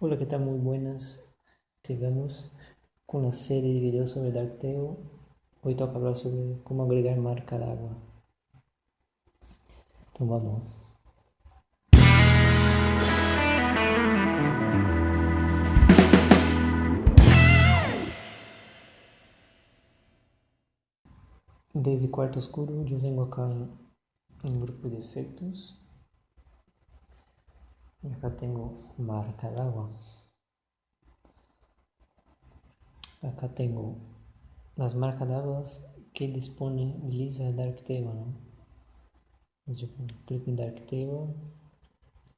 Hola, ¿qué tal? Muy buenas. Sigamos con la serie de videos sobre Darktail. Hoy toca hablar sobre cómo agregar marca d'água. Então vamos. Desde quarto escuro eu venho acá em, em grupo de efeitos y acá tengo marca d'água. Acá tengo las marcas d'água que disponibiliza Darktable, ¿no? Entonces yo clico en Darktable,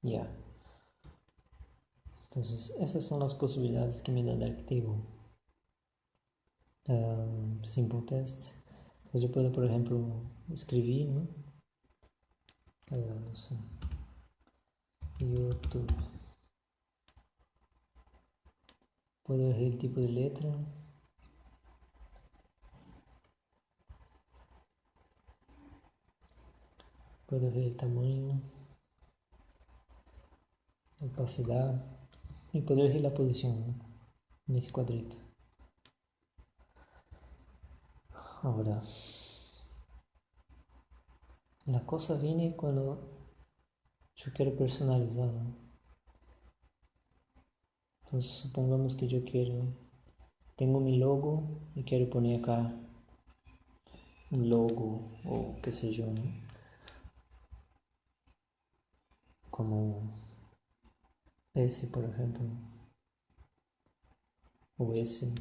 ya. Entonces esas son las posibilidades que me da Darktable. Um, simple test. Entonces yo puedo, por ejemplo, escribir, ¿no? Uh, no sé. YouTube. Puedo elegir el tipo de letra. Puedo elegir el tamaño, opacidad y puedo elegir la posición en ese cuadrito. Ahora, la cosa viene cuando yo quiero personalizar. Entonces supongamos que yo quiero, tengo mi logo y quiero poner acá un logo o qué sé yo, ¿no? Como ese, por ejemplo, o ese.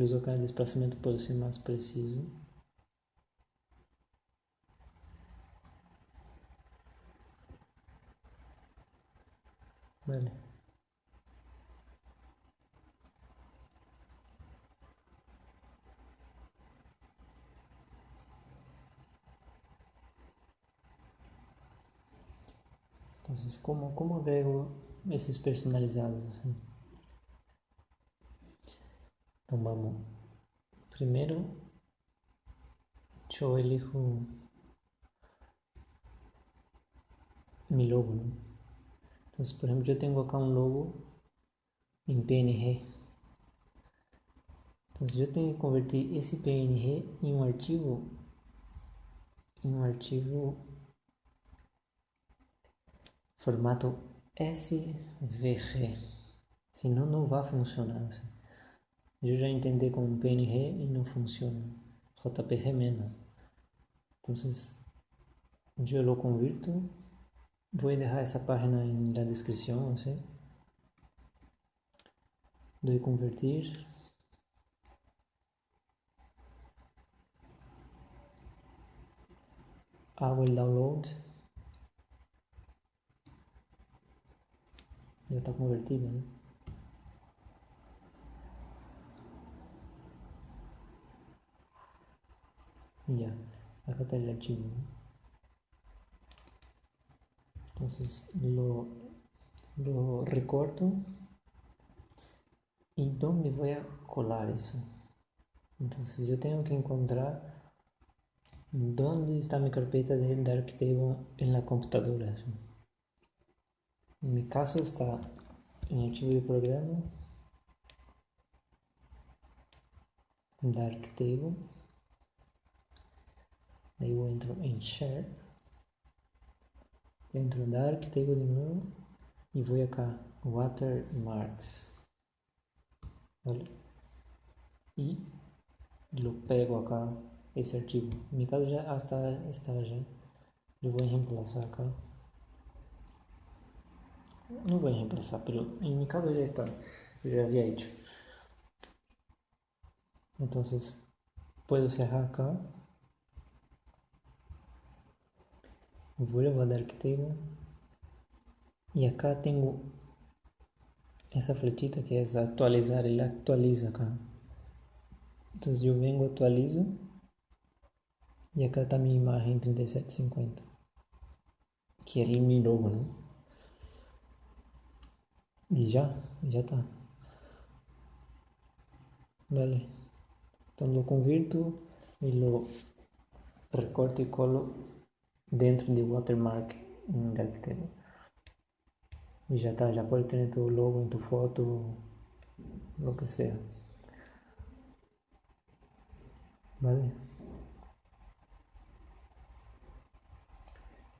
Incluso acá el desplazamiento puede ser más preciso. Vale. Entonces, ¿cómo, cómo agrego esses personalizados? Então vamos. Primeiro, eu elijo mi logo. ¿no? Entonces, por ejemplo, yo tengo acá un logo en PNG. Entonces, yo tengo que convertir ese PNG en un archivo, en un archivo formato SVG. Senão não vai funcionar. Assim. Eu já entendi como PNG e não funciona. JPG menos. Entonces, yo lo convierto. Voy a dejar esa página en la descripción, ¿sí? Doy convertir. Hago el download. Ya está convertido, ¿no? Acá está el archivo entonces lo, lo recorto. Y dónde voy a colar eso? Entonces yo tengo que encontrar dónde está mi carpeta de Darktable en la computadora. En mi caso está en el archivo de programa Darktable eu entro em Share, entro no Darktable de novo e vou cá Watermarks. Olha. E lo pego acá esse arquivo. En mi caso já está, está já. Eu vou reemplazar acá. Não vou reemplazar, mas em mi caso já está. Eu já havia hecho. Então, puedo cerrar acá. Vuelvo a Darktable y acá tengo esa flechita que es actualizar, él actualiza acá. Entonces yo vengo, actualizo y acá está mi imagen 3750 que era mi logo, ¿no? Y ya, ya está. Vale. Entonces lo convierto y lo recorto y colo dentro de watermark en Galactero. Y ya está, ya puedes tener tu logo en tu foto, lo que sea. ¿Vale?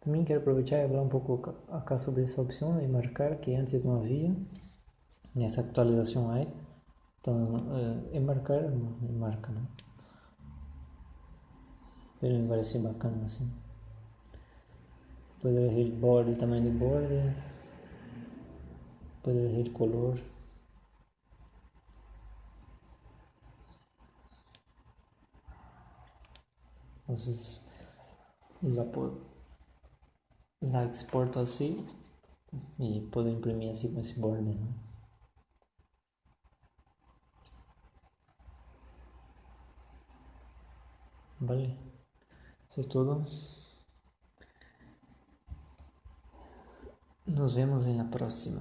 También quiero aprovechar y hablar un poco acá sobre esa opción de marcar que antes no había. En esa actualización hay. Entonces, eh, enmarcar, no, enmarca, ¿no? Pero me parece bacana así. El borde, el tamaño del borde. Puedo elegir el color. La, la exporto así y puedo imprimir así con ese borde, ¿no? Vale, eso es todo. Nos vemos en la próxima.